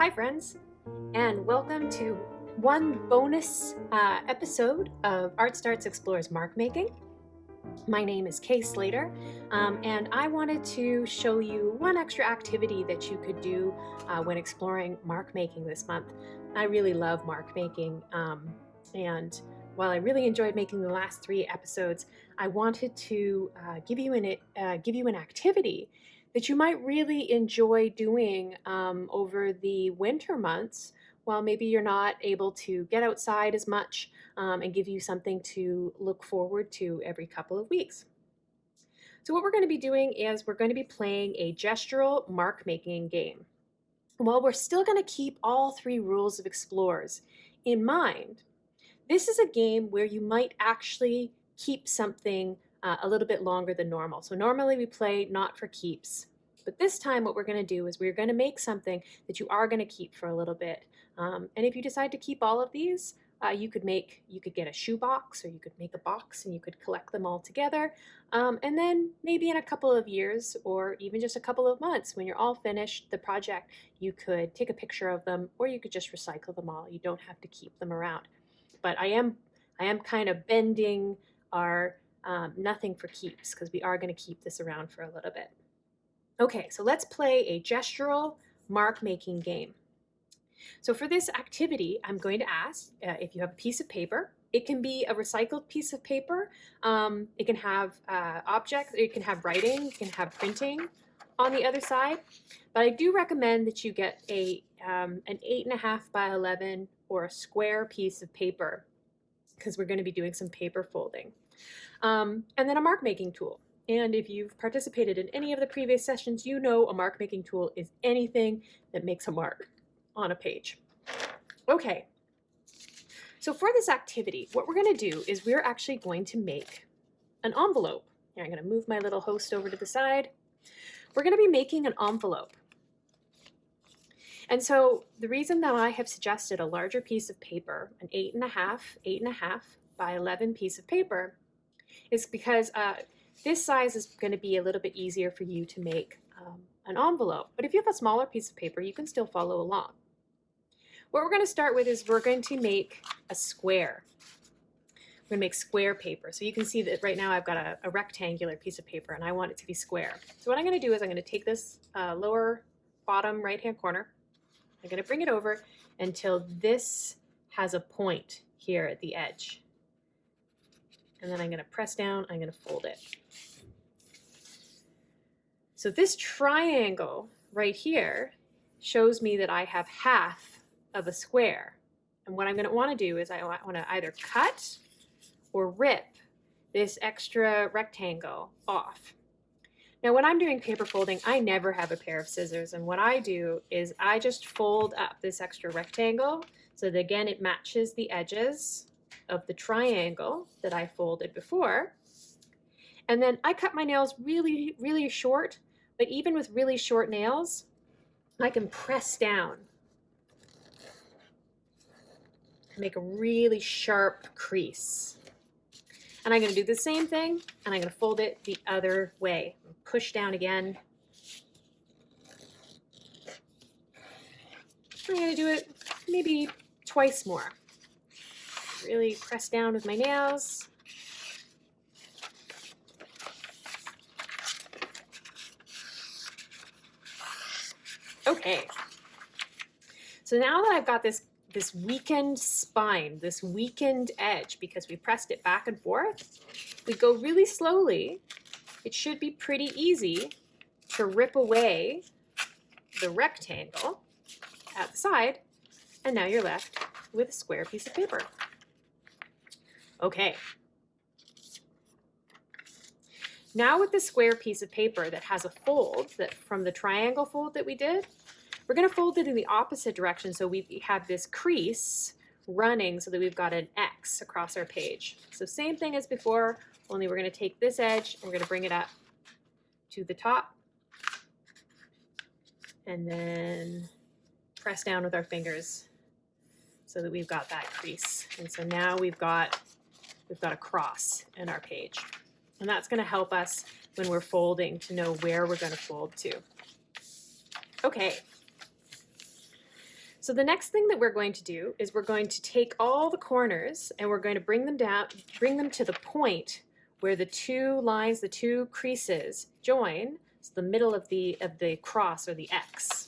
Hi, friends, and welcome to one bonus uh, episode of Art Starts Explores Mark Making. My name is Kay Slater, um, and I wanted to show you one extra activity that you could do uh, when exploring mark making this month. I really love mark making, um, and while I really enjoyed making the last three episodes, I wanted to uh, give you an uh, give you an activity that you might really enjoy doing um, over the winter months while maybe you're not able to get outside as much um, and give you something to look forward to every couple of weeks. So what we're going to be doing is we're going to be playing a gestural mark making game. While we're still going to keep all three rules of Explorers in mind, this is a game where you might actually keep something uh, a little bit longer than normal. So normally we play not for keeps, but this time what we're going to do is we're going to make something that you are going to keep for a little bit. Um, and if you decide to keep all of these, uh, you could make, you could get a shoe box or you could make a box and you could collect them all together. Um, and then maybe in a couple of years or even just a couple of months when you're all finished the project, you could take a picture of them or you could just recycle them all. You don't have to keep them around. But I am, I am kind of bending our um, nothing for keeps because we are going to keep this around for a little bit. Okay, so let's play a gestural mark making game. So for this activity, I'm going to ask uh, if you have a piece of paper. It can be a recycled piece of paper. Um, it can have uh, objects, it can have writing, it can have printing on the other side. But I do recommend that you get a um, an 8.5 by 11 or a square piece of paper because we're going to be doing some paper folding. Um, and then a mark making tool. And if you've participated in any of the previous sessions, you know a mark making tool is anything that makes a mark on a page. Okay, so for this activity, what we're going to do is we're actually going to make an envelope. Here, I'm going to move my little host over to the side. We're going to be making an envelope. And so the reason that I have suggested a larger piece of paper, an eight and a half, eight and a half by 11 piece of paper, is because uh, this size is going to be a little bit easier for you to make um, an envelope. But if you have a smaller piece of paper, you can still follow along. What we're going to start with is we're going to make a square. We're going to make square paper. So you can see that right now I've got a, a rectangular piece of paper and I want it to be square. So what I'm going to do is I'm going to take this uh, lower bottom right hand corner. I'm going to bring it over until this has a point here at the edge. And then I'm going to press down, I'm going to fold it. So this triangle right here shows me that I have half of a square. And what I'm going to want to do is I want to either cut or rip this extra rectangle off. Now when I'm doing paper folding, I never have a pair of scissors. And what I do is I just fold up this extra rectangle so that again it matches the edges of the triangle that I folded before. And then I cut my nails really, really short, but even with really short nails, I can press down make a really sharp crease. And I'm going to do the same thing, and I'm going to fold it the other way. Push down again. I'm going to do it maybe twice more. Really press down with my nails. Okay. So now that I've got this this weakened spine, this weakened edge, because we pressed it back and forth. We go really slowly. It should be pretty easy to rip away the rectangle at the side, and now you're left with a square piece of paper. Okay. Now with the square piece of paper that has a fold that from the triangle fold that we did, we're going to fold it in the opposite direction so we have this crease running so that we've got an X across our page. So same thing as before, only we're going to take this edge and we're going to bring it up to the top and then press down with our fingers so that we've got that crease. And so now we've got we've got a cross in our page. And that's going to help us when we're folding to know where we're going to fold to. Okay, So the next thing that we're going to do is we're going to take all the corners and we're going to bring them down, bring them to the point where the two lines, the two creases join, so the middle of the, of the cross or the X.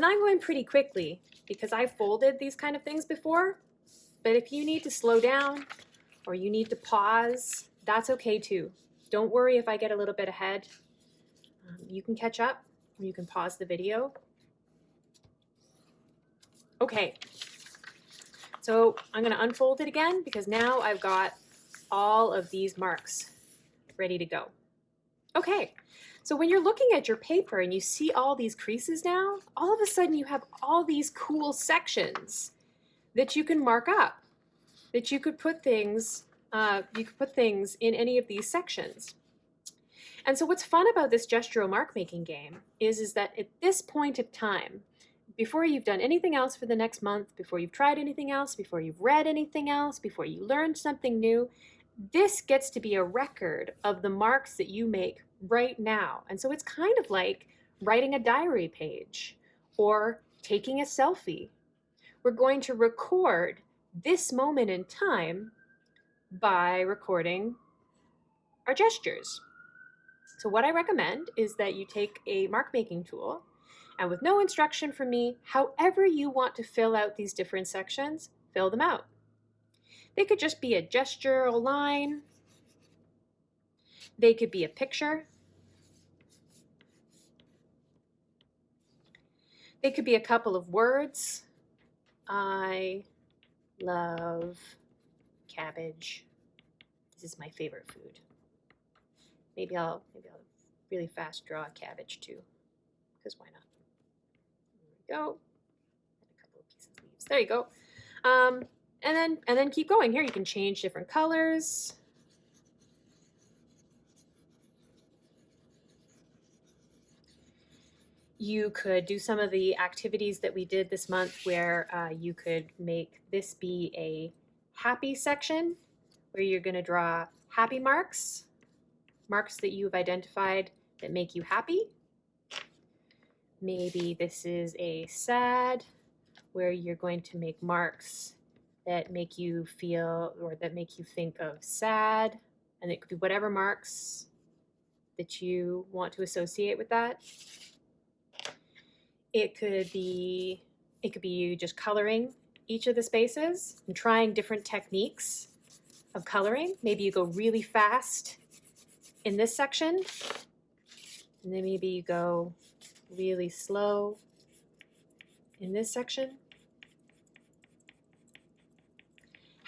And I'm going pretty quickly because I've folded these kind of things before. But if you need to slow down or you need to pause, that's okay too. Don't worry if I get a little bit ahead. Um, you can catch up or you can pause the video. Okay, so I'm gonna unfold it again because now I've got all of these marks ready to go. Okay, so when you're looking at your paper and you see all these creases now, all of a sudden you have all these cool sections that you can mark up, that you could put things, uh, you could put things in any of these sections. And so what's fun about this gestural mark making game is, is that at this point of time, before you've done anything else for the next month, before you've tried anything else, before you've read anything else, before you learned something new, this gets to be a record of the marks that you make right now. And so it's kind of like writing a diary page or taking a selfie. We're going to record this moment in time by recording our gestures. So what I recommend is that you take a mark making tool and with no instruction from me, however you want to fill out these different sections, fill them out. They could just be a gesture, a line. They could be a picture. They could be a couple of words. I love cabbage. This is my favorite food. Maybe I'll maybe I'll really fast draw a cabbage too, because why not? There we go. And a couple of pieces of leaves. There you go. Um, and then and then keep going. Here you can change different colors. you could do some of the activities that we did this month where uh, you could make this be a happy section where you're going to draw happy marks, marks that you've identified that make you happy. Maybe this is a sad where you're going to make marks that make you feel or that make you think of sad. And it could be whatever marks that you want to associate with that. It could be it could be you just coloring each of the spaces and trying different techniques of coloring. Maybe you go really fast in this section, and then maybe you go really slow in this section.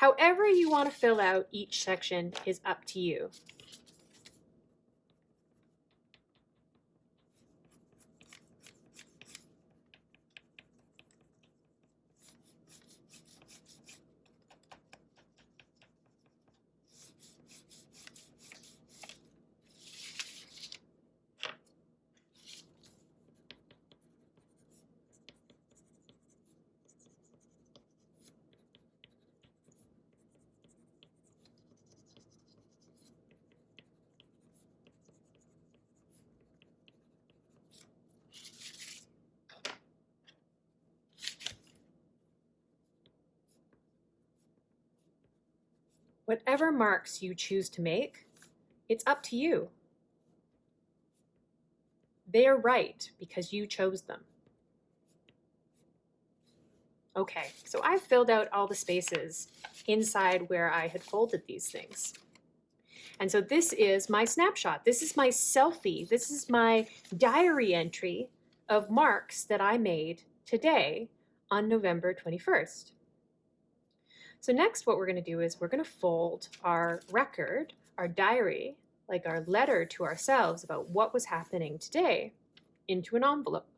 However you want to fill out each section is up to you. Whatever marks you choose to make, it's up to you. They are right because you chose them. Okay, so I've filled out all the spaces inside where I had folded these things. And so this is my snapshot. This is my selfie. This is my diary entry of marks that I made today on November 21st. So next what we're going to do is we're going to fold our record, our diary, like our letter to ourselves about what was happening today into an envelope.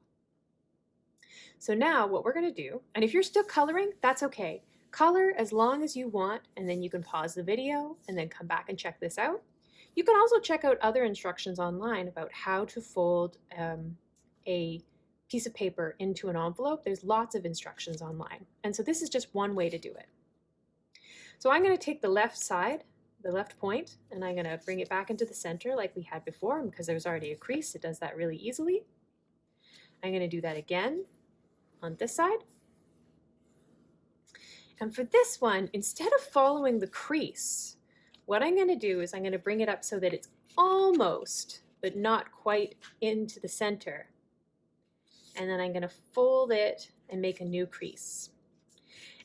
So now what we're going to do, and if you're still coloring, that's okay. Color as long as you want, and then you can pause the video and then come back and check this out. You can also check out other instructions online about how to fold um, a piece of paper into an envelope, there's lots of instructions online. And so this is just one way to do it. So I'm going to take the left side, the left point, and I'm going to bring it back into the center like we had before. Because there's already a crease, it does that really easily. I'm going to do that again on this side. And for this one, instead of following the crease, what I'm going to do is I'm going to bring it up so that it's almost, but not quite into the center. And then I'm going to fold it and make a new crease.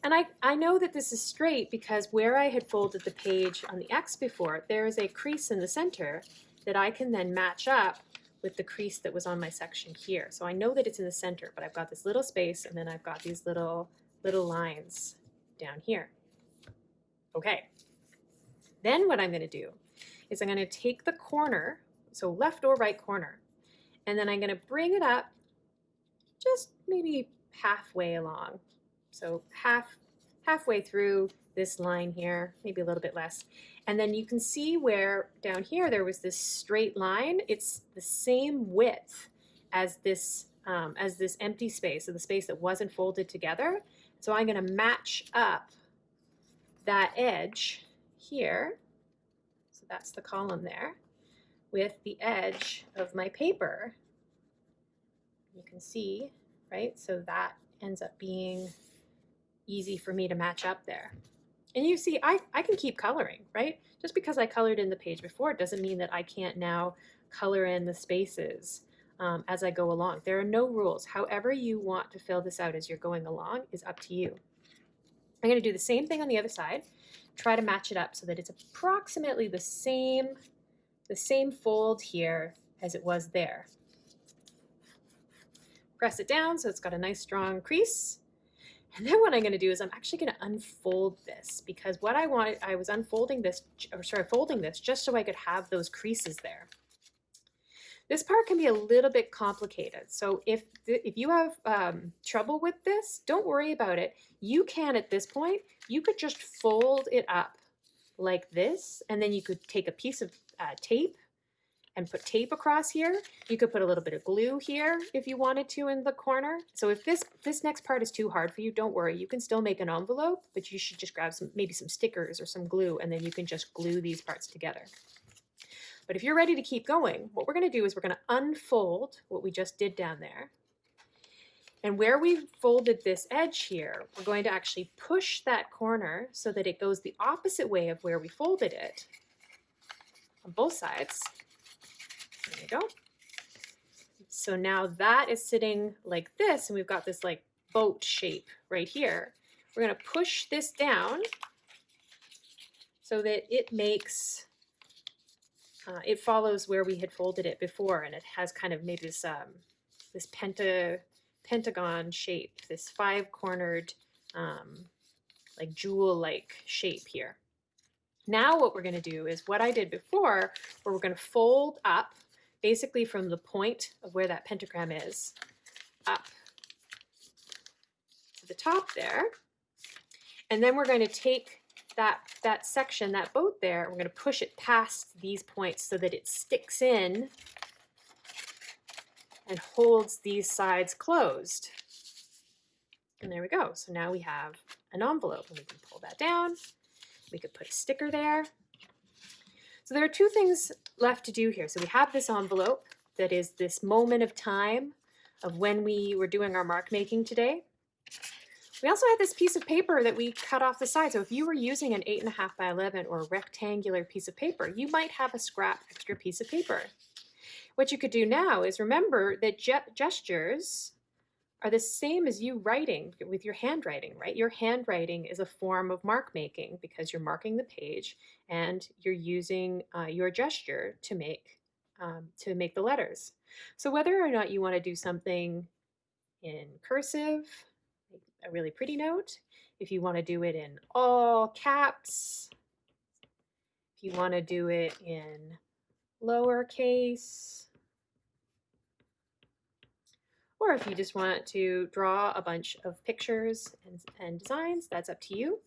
And I, I know that this is straight because where I had folded the page on the X before, there is a crease in the center that I can then match up with the crease that was on my section here. So I know that it's in the center, but I've got this little space and then I've got these little, little lines down here. Okay, then what I'm going to do is I'm going to take the corner, so left or right corner, and then I'm going to bring it up just maybe halfway along. So half halfway through this line here, maybe a little bit less. And then you can see where down here there was this straight line. It's the same width as this um, as this empty space, so the space that wasn't folded together. So I'm going to match up that edge here, so that's the column there, with the edge of my paper. You can see, right? So that ends up being easy for me to match up there. And you see, I, I can keep coloring, right? Just because I colored in the page before doesn't mean that I can't now color in the spaces um, as I go along. There are no rules. However you want to fill this out as you're going along is up to you. I'm going to do the same thing on the other side. Try to match it up so that it's approximately the same, the same fold here as it was there. Press it down so it's got a nice strong crease. And then what I'm going to do is I'm actually going to unfold this because what I wanted, I was unfolding this, or sorry, folding this just so I could have those creases there. This part can be a little bit complicated. So if, if you have um, trouble with this, don't worry about it. You can, at this point, you could just fold it up like this, and then you could take a piece of uh, tape and put tape across here. You could put a little bit of glue here if you wanted to in the corner. So if this, this next part is too hard for you, don't worry. You can still make an envelope, but you should just grab some maybe some stickers or some glue, and then you can just glue these parts together. But if you're ready to keep going, what we're going to do is we're going to unfold what we just did down there. And where we folded this edge here, we're going to actually push that corner so that it goes the opposite way of where we folded it on both sides. You go. So now that is sitting like this, and we've got this like boat shape right here. We're going to push this down so that it makes uh, it follows where we had folded it before, and it has kind of made this um, this penta pentagon shape, this five-cornered, um, like jewel-like shape here. Now what we're going to do is what I did before, where we're going to fold up, basically from the point of where that pentagram is, up to the top there. And then we're going to take that, that section, that boat there, we're going to push it past these points so that it sticks in and holds these sides closed. And there we go. So now we have an envelope and we can pull that down. We could put a sticker there. So there are two things left to do here. So we have this envelope that is this moment of time of when we were doing our mark making today. We also had this piece of paper that we cut off the side. So if you were using an 8.5 by 11 or a rectangular piece of paper, you might have a scrap extra piece of paper. What you could do now is remember that ge gestures are the same as you writing with your handwriting, right? Your handwriting is a form of mark making because you're marking the page and you're using uh, your gesture to make um, to make the letters. So whether or not you want to do something in cursive, a really pretty note. If you want to do it in all caps, if you want to do it in lowercase, or if you just want to draw a bunch of pictures and, and designs, that's up to you.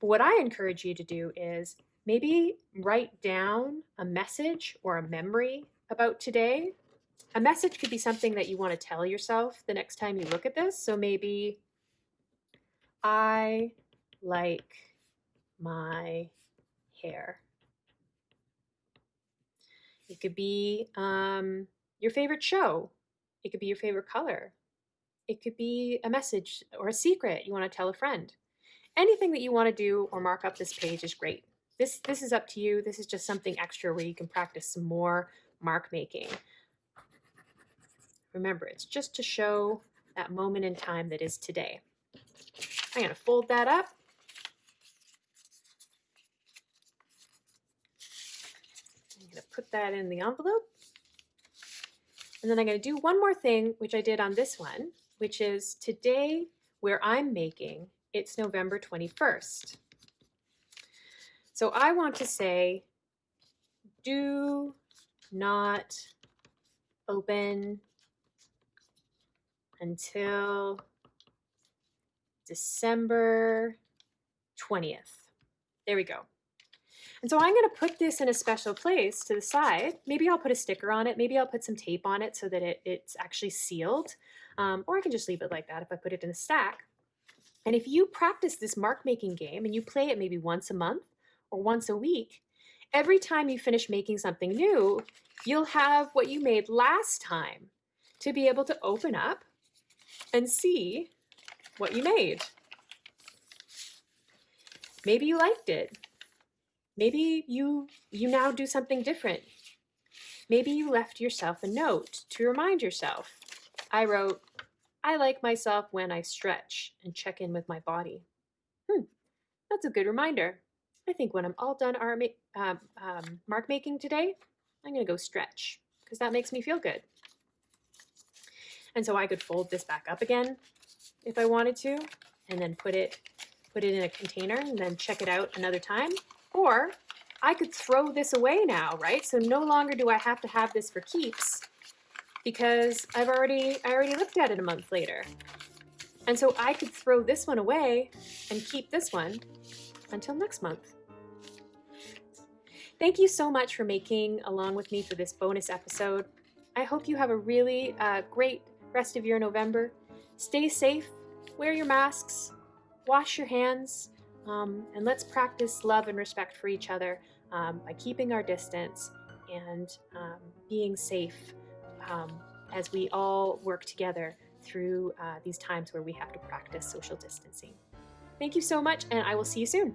But what I encourage you to do is maybe write down a message or a memory about today a message could be something that you want to tell yourself the next time you look at this. So maybe I like my hair. It could be um, your favorite show. It could be your favorite color. It could be a message or a secret you want to tell a friend. Anything that you want to do or mark up this page is great. This, this is up to you. This is just something extra where you can practice some more mark making. Remember, it's just to show that moment in time that is today. I'm going to fold that up. I'm going to put that in the envelope. And then I'm going to do one more thing, which I did on this one, which is today where I'm making, it's November 21st. So I want to say, do not open until December 20th. There we go. And so I'm going to put this in a special place to the side. Maybe I'll put a sticker on it. Maybe I'll put some tape on it so that it, it's actually sealed. Um, or I can just leave it like that if I put it in a stack. And if you practice this mark making game and you play it maybe once a month or once a week, every time you finish making something new, you'll have what you made last time to be able to open up and see what you made. Maybe you liked it. Maybe you, you now do something different. Maybe you left yourself a note to remind yourself. I wrote, I like myself when I stretch and check in with my body. Hmm, that's a good reminder. I think when I'm all done ma um, um, mark making today, I'm gonna go stretch because that makes me feel good. And so I could fold this back up again if I wanted to, and then put it, put it in a container and then check it out another time. Or I could throw this away now, right? So no longer do I have to have this for keeps because I've already, I already looked at it a month later. And so I could throw this one away and keep this one until next month. Thank you so much for making along with me for this bonus episode. I hope you have a really uh, great rest of your November. Stay safe, wear your masks, wash your hands, um, and let's practice love and respect for each other um, by keeping our distance and um, being safe um, as we all work together through uh, these times where we have to practice social distancing. Thank you so much, and I will see you soon.